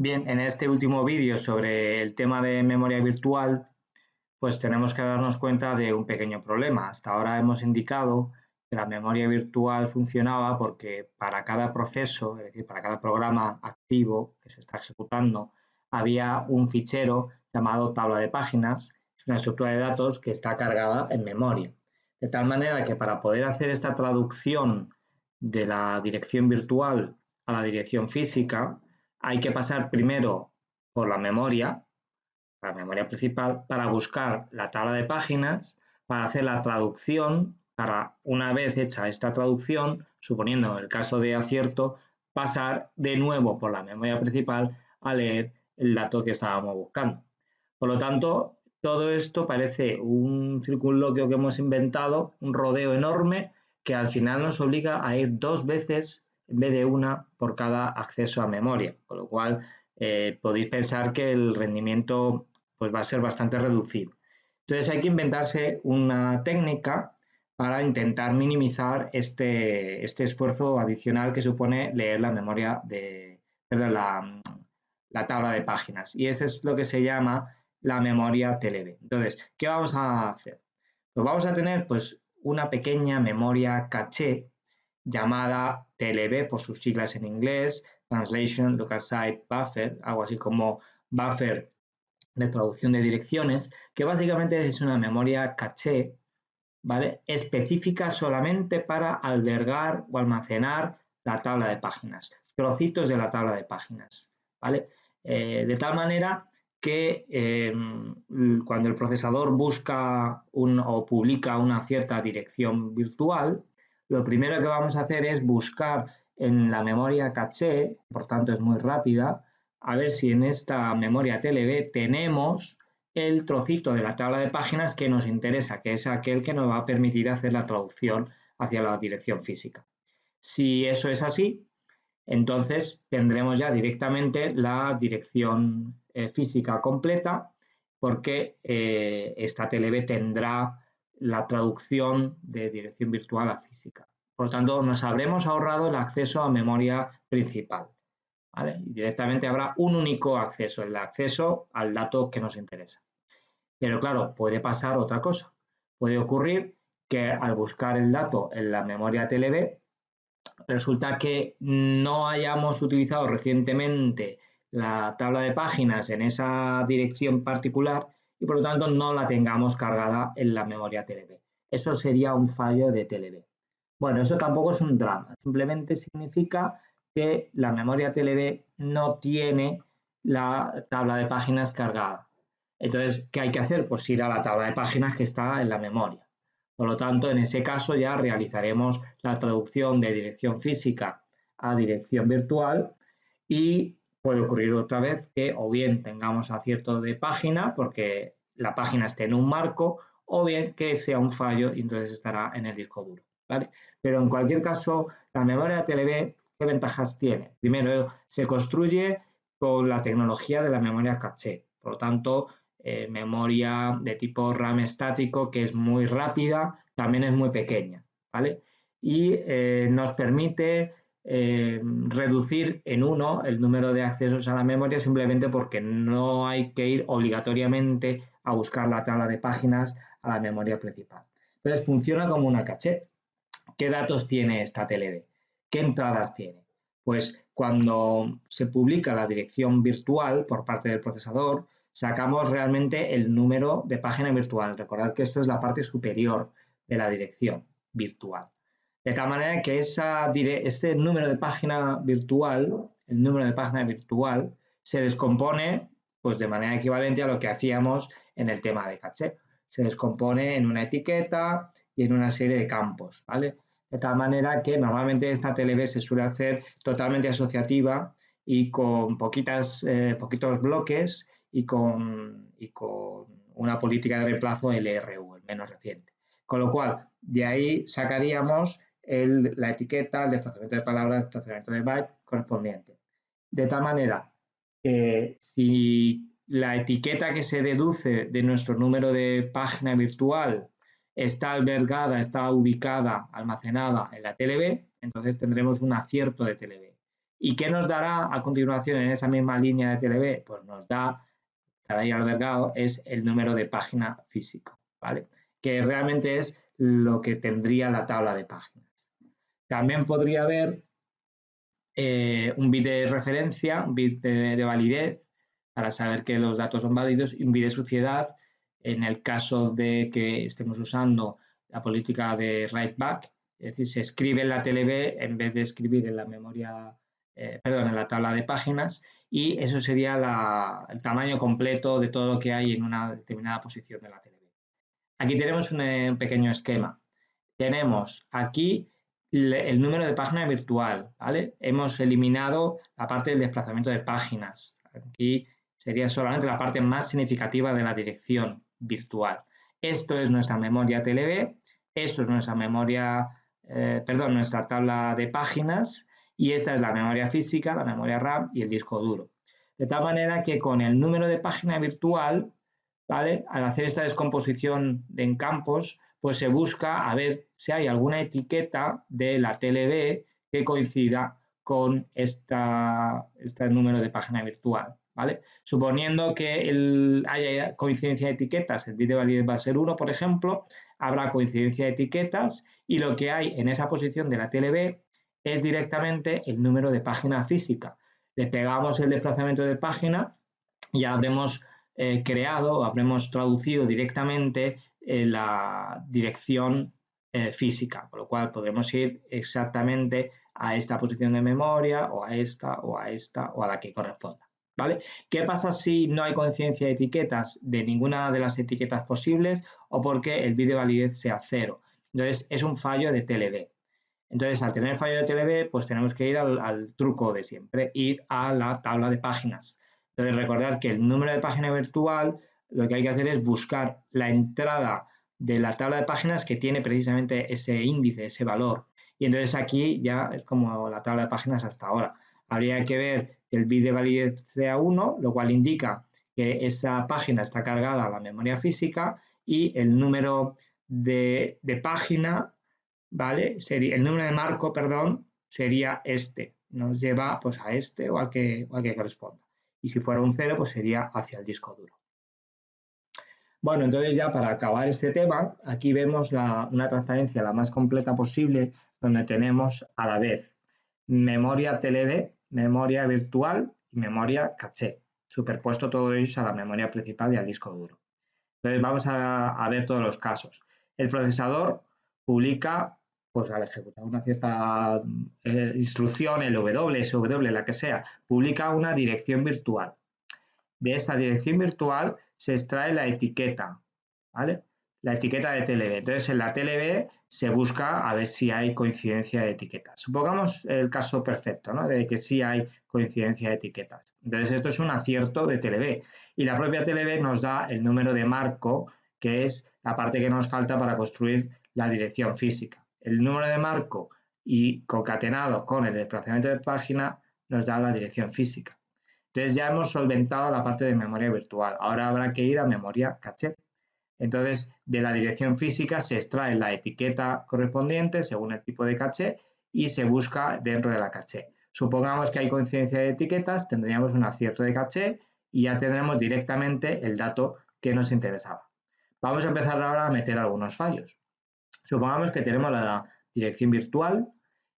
Bien, en este último vídeo sobre el tema de memoria virtual, pues tenemos que darnos cuenta de un pequeño problema. Hasta ahora hemos indicado que la memoria virtual funcionaba porque para cada proceso, es decir, para cada programa activo que se está ejecutando, había un fichero llamado tabla de páginas, una estructura de datos que está cargada en memoria. De tal manera que para poder hacer esta traducción de la dirección virtual a la dirección física, hay que pasar primero por la memoria, la memoria principal, para buscar la tabla de páginas, para hacer la traducción, para una vez hecha esta traducción, suponiendo el caso de acierto, pasar de nuevo por la memoria principal a leer el dato que estábamos buscando. Por lo tanto, todo esto parece un circunloquio que hemos inventado, un rodeo enorme, que al final nos obliga a ir dos veces en vez de una por cada acceso a memoria, con lo cual eh, podéis pensar que el rendimiento pues, va a ser bastante reducido. Entonces hay que inventarse una técnica para intentar minimizar este, este esfuerzo adicional que supone leer la memoria de, perdón, la, la tabla de páginas. Y eso es lo que se llama la memoria TLB. Entonces, ¿qué vamos a hacer? Pues vamos a tener pues, una pequeña memoria caché llamada TLB por sus siglas en inglés, Translation Local Site Buffer, algo así como buffer de traducción de direcciones, que básicamente es una memoria caché, ¿vale? Específica solamente para albergar o almacenar la tabla de páginas, trocitos de la tabla de páginas, ¿vale? Eh, de tal manera que em, cuando el procesador busca o publica una cierta dirección virtual, lo primero que vamos a hacer es buscar en la memoria caché, por tanto es muy rápida, a ver si en esta memoria TLB tenemos el trocito de la tabla de páginas que nos interesa, que es aquel que nos va a permitir hacer la traducción hacia la dirección física. Si eso es así, entonces tendremos ya directamente la dirección eh, física completa porque eh, esta TLB tendrá la traducción de dirección virtual a física. Por lo tanto, nos habremos ahorrado el acceso a memoria principal. directamente habrá un único acceso, el acceso al dato que nos interesa. Pero claro, puede pasar otra cosa. Puede ocurrir que al buscar el dato en la memoria TLB, resulta que no hayamos utilizado recientemente la tabla de páginas en esa dirección particular y por lo tanto no la tengamos cargada en la memoria TLB. Eso sería un fallo de TLB. Bueno, eso tampoco es un drama, simplemente significa que la memoria TLB no tiene la tabla de páginas cargada. Entonces, ¿qué hay que hacer? Pues ir a la tabla de páginas que está en la memoria. Por lo tanto, en ese caso ya realizaremos la traducción de dirección física a dirección virtual y puede ocurrir otra vez que o bien tengamos acierto de página porque la página esté en un marco o bien que sea un fallo y entonces estará en el disco duro. ¿vale? Pero en cualquier caso, la memoria TLB, ¿qué ventajas tiene? Primero, se construye con la tecnología de la memoria caché. Por lo tanto, eh, memoria de tipo RAM estático que es muy rápida, también es muy pequeña. ¿vale? Y eh, nos permite eh, reducir en uno el número de accesos a la memoria simplemente porque no hay que ir obligatoriamente a buscar la tabla de páginas a la memoria principal. Entonces funciona como una caché. ¿Qué datos tiene esta TLB? ¿Qué entradas tiene? Pues cuando se publica la dirección virtual por parte del procesador, sacamos realmente el número de página virtual. Recordad que esto es la parte superior de la dirección virtual. De tal manera que este número de página virtual, el número de página virtual, se descompone pues, de manera equivalente a lo que hacíamos en el tema de caché. Se descompone en una etiqueta y en una serie de campos, ¿vale? De tal manera que normalmente esta TLB se suele hacer totalmente asociativa y con poquitas, eh, poquitos bloques y con, y con una política de reemplazo LRU, el menos reciente. Con lo cual, de ahí sacaríamos la etiqueta, el desplazamiento de palabras, el desplazamiento de byte correspondiente. De tal manera que si la etiqueta que se deduce de nuestro número de página virtual está albergada, está ubicada, almacenada en la TLB, entonces tendremos un acierto de TLB. ¿Y qué nos dará a continuación en esa misma línea de TLB? Pues nos da, estará ahí albergado, es el número de página físico, ¿vale? Que realmente es lo que tendría la tabla de páginas. También podría haber eh, un bit de referencia, un bit de, validez, para saber que los datos son válidos, y un bit de suciedad en el caso de que estemos usando la política de write back, es decir, se escribe en la TLB en vez de escribir en la memoria, eh, perdón, en la tabla de páginas, y eso sería el tamaño completo de todo lo que hay en una determinada posición de la TLB. Aquí tenemos un, un pequeño esquema. Tenemos aquí el número de página virtual, ¿vale? Hemos eliminado la parte del desplazamiento de páginas. Aquí sería solamente la parte más significativa de la dirección virtual. Esto es nuestra memoria TLB, esto es nuestra memoria, eh, perdón, nuestra tabla de páginas y esta es la memoria física, la memoria RAM y el disco duro. De tal manera que con el número de página virtual, ¿vale? Al hacer esta descomposición en campos, pues se busca a ver si hay alguna etiqueta de la TLB que coincida con esta, este número de página virtual. ¿vale? Suponiendo que haya coincidencia de etiquetas, el bit de validez va a ser 1, por ejemplo, habrá coincidencia de etiquetas y lo que hay en esa posición de la TLB es directamente el número de página física. Le pegamos el desplazamiento de página y habremos eh, creado, habremos traducido directamente la dirección eh, física, con lo cual podremos ir exactamente a esta posición de memoria o a esta o a esta o a la que corresponda. ¿Vale? ¿Qué pasa si no hay conciencia de etiquetas de ninguna de las etiquetas posibles o porque el bit de validez sea cero? Entonces, es un fallo de TLB. Entonces, al tener fallo de TLB, pues tenemos que ir al, al, truco de siempre, ir a la tabla de páginas. Entonces, recordar que el número de página virtual lo que hay que hacer es buscar la entrada de la tabla de páginas que tiene precisamente ese índice, ese valor. Y entonces aquí ya es como la tabla de páginas hasta ahora. Habría que ver que el bit de validez sea 1, lo cual indica que esa página está cargada a la memoria física y el número de, página, ¿vale? Sería, el número de marco, perdón, sería este. Nos lleva pues a este o al que, o al que corresponda. Y si fuera un 0, pues sería hacia el disco duro. Bueno, entonces ya para acabar este tema, aquí vemos una transparencia la más completa posible donde tenemos a la vez memoria TLB, memoria virtual y memoria caché, superpuesto todo ello a la memoria principal y al disco duro. Entonces vamos a, ver todos los casos. El procesador publica, pues al ejecutar una cierta eh, instrucción, el W, SW, la que sea, publica una dirección virtual. De esa dirección virtual se extrae la etiqueta, ¿vale? La etiqueta de TLB. Entonces, en la TLB se busca a ver si hay coincidencia de etiquetas. Supongamos el caso perfecto, ¿no? De que sí hay coincidencia de etiquetas. Entonces, esto es un acierto de TLB. Y la propia TLB nos da el número de marco, que es la parte que nos falta para construir la dirección física. El número de marco y concatenado con el desplazamiento de página nos da la dirección física. Entonces ya hemos solventado la parte de memoria virtual. Ahora habrá que ir a memoria caché. Entonces, de la dirección física se extrae la etiqueta correspondiente según el tipo de caché y se busca dentro de la caché. Supongamos que hay coincidencia de etiquetas, tendríamos un acierto de caché y ya tendremos directamente el dato que nos interesaba. Vamos a empezar ahora a meter algunos fallos. Supongamos que tenemos la dirección virtual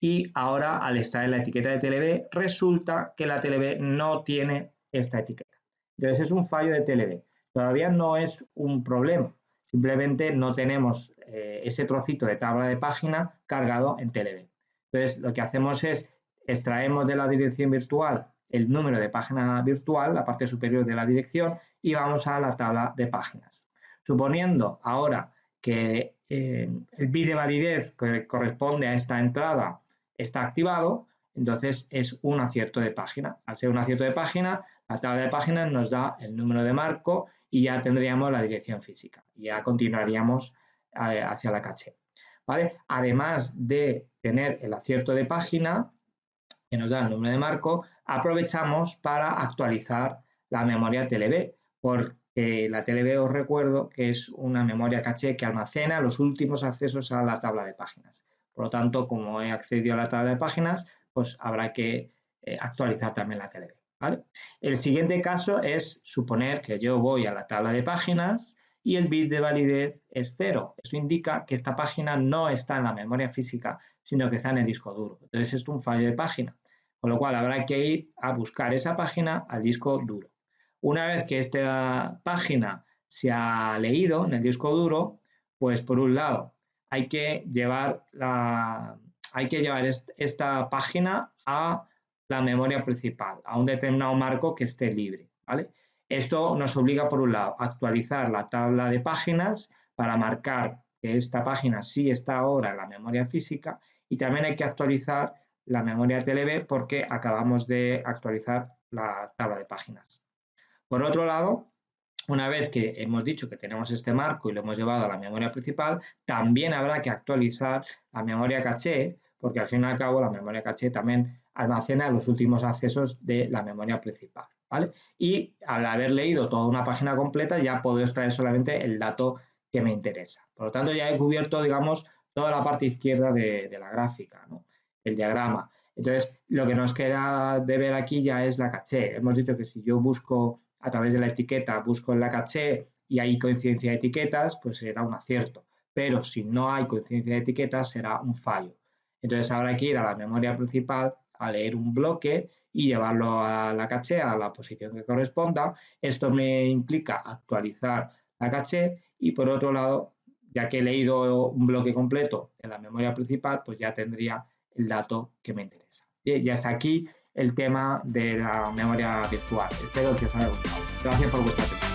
y ahora al extraer la etiqueta de TLB resulta que la TLB no tiene esta etiqueta. Entonces es un fallo de TLB. Todavía no es un problema, simplemente no tenemos eh, ese trocito de tabla de página cargado en TLB. Entonces lo que hacemos es extraemos de la dirección virtual el número de página virtual, la parte superior de la dirección, y vamos a la tabla de páginas. Suponiendo ahora que eh, el bit de validez que corresponde a esta entrada está activado, entonces es un acierto de página. Al ser un acierto de página, la tabla de páginas nos da el número de marco y ya tendríamos la dirección física. Ya continuaríamos eh, hacia la caché. ¿Vale? Además de tener el acierto de página, que nos da el número de marco, aprovechamos para actualizar la memoria TLB, porque la TLB os recuerdo que es una memoria caché que almacena los últimos accesos a la tabla de páginas. Por lo tanto, como he accedido a la tabla de páginas, pues habrá que eh, actualizar también la TLB. El siguiente caso es suponer que yo voy a la tabla de páginas y el bit de validez es cero. Eso indica que esta página no está en la memoria física, sino que está en el disco duro. Entonces, esto es un fallo de página, con lo cual habrá que ir a buscar esa página al disco duro. Una vez que esta página se ha leído en el disco duro, pues por un lado hay que llevar, la, hay que llevar esta página a la memoria principal, a un determinado marco que esté libre. ¿vale? Esto nos obliga, por un lado, a actualizar la tabla de páginas para marcar que esta página sí está ahora en la memoria física y también hay que actualizar la memoria TLB porque acabamos de actualizar la tabla de páginas. Por otro lado, una vez que hemos dicho que tenemos este marco y lo hemos llevado a la memoria principal, también habrá que actualizar la memoria caché, porque al fin y al cabo la memoria caché también almacena los últimos accesos de la memoria principal. ¿vale? Y al haber leído toda una página completa ya puedo extraer solamente el dato que me interesa. Por lo tanto, ya he cubierto, digamos, toda la parte izquierda de, la gráfica, el diagrama. Entonces, lo que nos queda de ver aquí ya es la caché. Hemos dicho que si yo busco a través de la etiqueta, busco en la caché y hay coincidencia de etiquetas, pues será un acierto. Pero si no hay coincidencia de etiquetas, será un fallo. Entonces, habrá que ir a la memoria principal a leer un bloque y llevarlo a la caché a la posición que corresponda. Esto me implica actualizar la caché y por otro lado, ya que he leído un bloque completo en la memoria principal, pues ya tendría el dato que me interesa. Y ya está aquí el tema de la memoria virtual. Espero que os haya gustado. Gracias por vuestra atención.